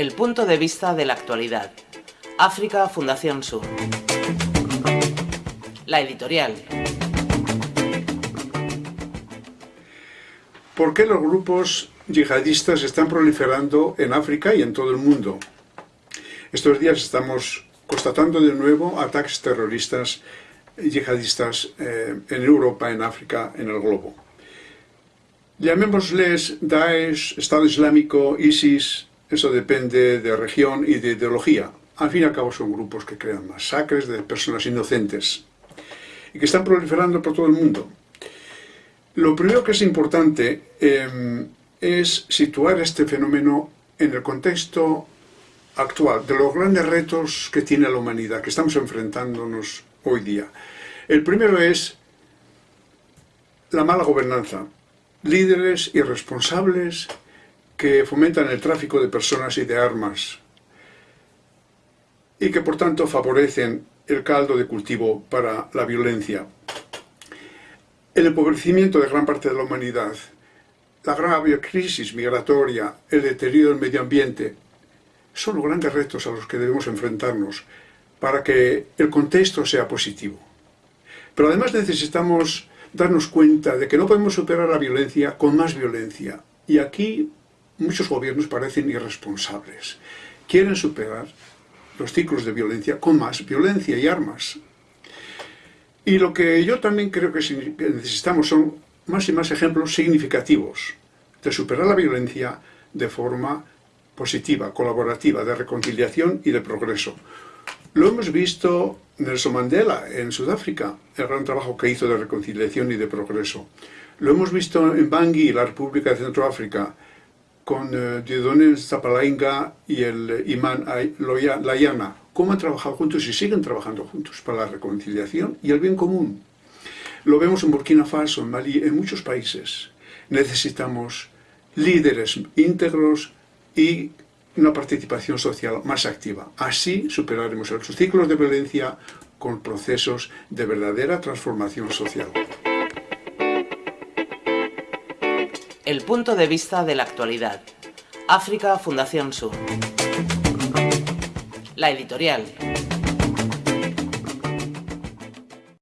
El punto de vista de la actualidad. África Fundación Sur. La editorial. ¿Por qué los grupos yihadistas están proliferando en África y en todo el mundo? Estos días estamos constatando de nuevo ataques terroristas yihadistas eh, en Europa, en África, en el globo. Llamémosles Daesh, Estado Islámico, ISIS, eso depende de región y de ideología. Al fin y al cabo son grupos que crean masacres de personas inocentes y que están proliferando por todo el mundo. Lo primero que es importante em, es situar este fenómeno en el contexto actual, de los grandes retos que tiene la humanidad, que estamos enfrentándonos hoy día. El primero es la mala gobernanza, líderes irresponsables que fomentan el tráfico de personas y de armas y que por tanto favorecen el caldo de cultivo para la violencia. El empobrecimiento de gran parte de la humanidad, la grave crisis migratoria, el deterioro del medio ambiente, son los grandes retos a los que debemos enfrentarnos para que el contexto sea positivo. Pero además necesitamos darnos cuenta de que no podemos superar la violencia con más violencia. Y aquí muchos gobiernos parecen irresponsables. Quieren superar los ciclos de violencia con más violencia y armas. Y lo que yo también creo que necesitamos son más y más ejemplos significativos de superar la violencia de forma positiva, colaborativa, de reconciliación y de progreso. Lo hemos visto Nelson Mandela en Sudáfrica, el gran trabajo que hizo de reconciliación y de progreso. Lo hemos visto en Bangui, la República de Centroáfrica, con eh, Zapalainga y el imán Layana, cómo han trabajado juntos y siguen trabajando juntos para la reconciliación y el bien común. Lo vemos en Burkina Faso, en Mali, en muchos países. Necesitamos líderes íntegros y una participación social más activa. Así superaremos los ciclos de violencia con procesos de verdadera transformación social. El punto de vista de la actualidad. África Fundación Sur. La editorial.